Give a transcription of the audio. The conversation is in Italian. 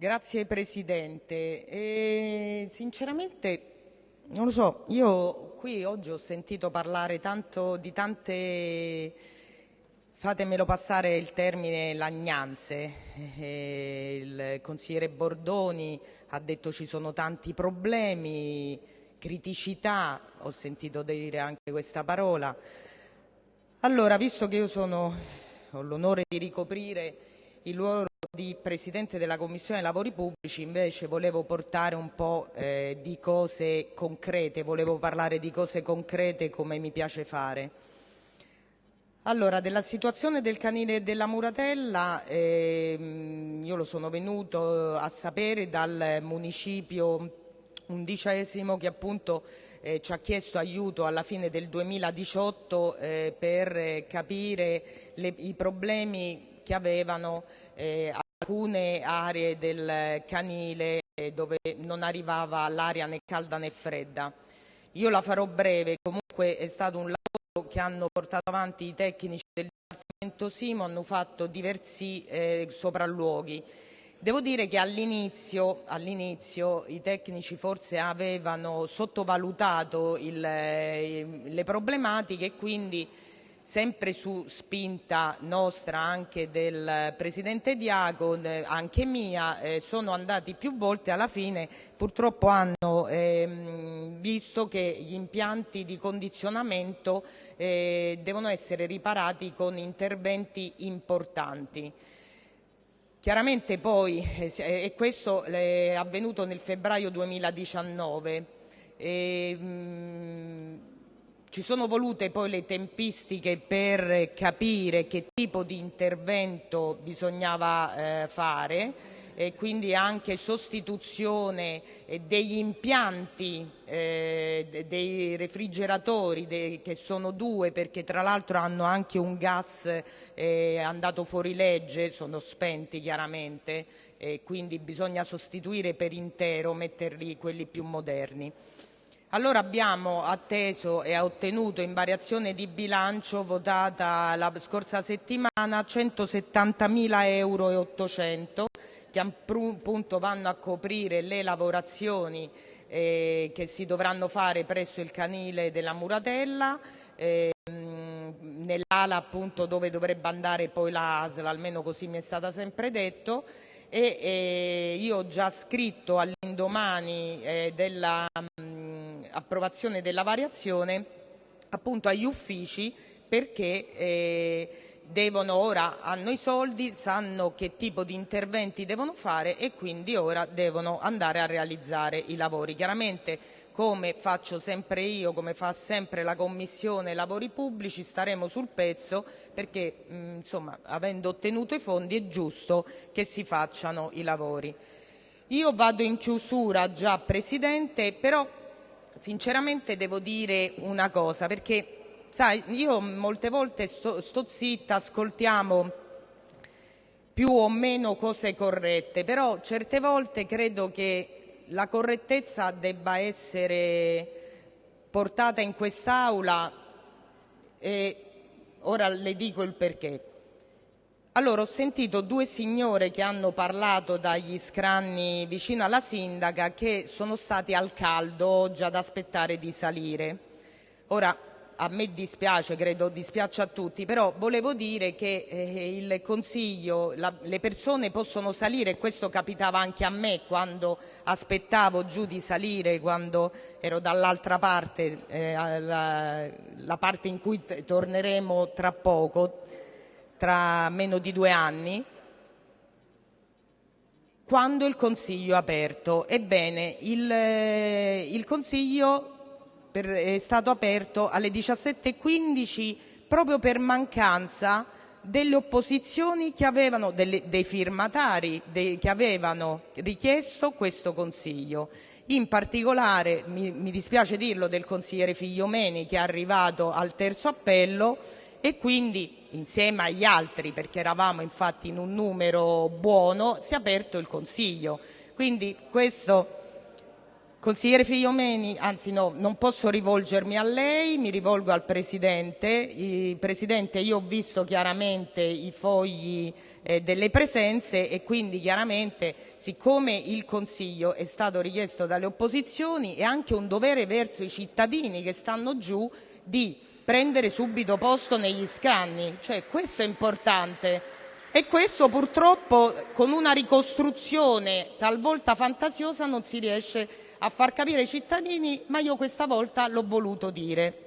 Grazie Presidente. E, sinceramente non lo so, io qui oggi ho sentito parlare tanto di tante, fatemelo passare il termine, lagnanze. Eh, il consigliere Bordoni ha detto ci sono tanti problemi, criticità, ho sentito dire anche questa parola. Allora, visto che io sono, ho l'onore di ricoprire il ruolo di Presidente della Commissione Lavori Pubblici, invece volevo portare un po' eh, di cose concrete, volevo parlare di cose concrete come mi piace fare. Allora, della situazione del canile della Muratella, eh, io lo sono venuto a sapere dal municipio undicesimo che appunto eh, ci ha chiesto aiuto alla fine del 2018 eh, per capire le, i problemi che avevano eh, alcune aree del canile dove non arrivava l'aria né calda né fredda. Io la farò breve, comunque è stato un lavoro che hanno portato avanti i tecnici del Dipartimento Simo, hanno fatto diversi eh, sopralluoghi. Devo dire che all'inizio, all'inizio i tecnici forse avevano sottovalutato il, eh, le problematiche e quindi sempre su spinta nostra, anche del Presidente Diaco, anche mia, eh, sono andati più volte, alla fine purtroppo hanno ehm, visto che gli impianti di condizionamento eh, devono essere riparati con interventi importanti. Chiaramente poi, eh, e questo è avvenuto nel febbraio 2019, e, mh, ci sono volute poi le tempistiche per capire che tipo di intervento bisognava eh, fare quindi anche sostituzione eh, degli impianti eh, dei refrigeratori che sono due perché tra l'altro hanno anche un gas andato fuori legge, sono spenti chiaramente quindi bisogna sostituire per intero, metterli quelli più moderni. Allora abbiamo atteso e ottenuto in variazione di bilancio votata la scorsa settimana 170.000 euro e 800 che appunto vanno a coprire le lavorazioni eh, che si dovranno fare presso il canile della Muratella, eh, nell'ala appunto dove dovrebbe andare poi la ASL, almeno così mi è stata sempre detto, e eh, io ho già scritto all'indomani eh, della approvazione della variazione appunto agli uffici perché eh, devono ora hanno i soldi, sanno che tipo di interventi devono fare e quindi ora devono andare a realizzare i lavori. Chiaramente come faccio sempre io, come fa sempre la Commissione Lavori Pubblici, staremo sul pezzo perché mh, insomma, avendo ottenuto i fondi è giusto che si facciano i lavori. Io vado in chiusura già Presidente, però sinceramente devo dire una cosa, perché sai, io molte volte sto, zitta, ascoltiamo più o meno cose corrette, però certe volte credo che la correttezza debba essere portata in quest'Aula e ora le dico il perché. Allora, ho sentito due signore che hanno parlato dagli scranni vicino alla sindaca che sono stati al caldo oggi ad aspettare di salire. Ora, a me dispiace, credo dispiace a tutti, però volevo dire che eh, il Consiglio, la, le persone possono salire, questo capitava anche a me quando aspettavo giù di salire, quando ero dall'altra parte, eh, la, la parte in cui torneremo tra poco, tra meno di due anni, quando il Consiglio è aperto. Ebbene, il, eh, il Consiglio per, è stato aperto alle 17.15 proprio per mancanza delle opposizioni che avevano, delle, dei firmatari dei, che avevano richiesto questo Consiglio. In particolare, mi, mi dispiace dirlo, del consigliere Figliomeni che è arrivato al terzo appello e quindi insieme agli altri, perché eravamo infatti in un numero buono, si è aperto il Consiglio. Quindi questo Consigliere Figliomeni, anzi no, non posso rivolgermi a lei, mi rivolgo al Presidente. Presidente, io ho visto chiaramente i fogli eh, delle presenze e quindi chiaramente siccome il Consiglio è stato richiesto dalle opposizioni è anche un dovere verso i cittadini che stanno giù di prendere subito posto negli scranni, cioè questo è importante. E questo purtroppo con una ricostruzione talvolta fantasiosa non si riesce a far capire ai cittadini, ma io questa volta l'ho voluto dire.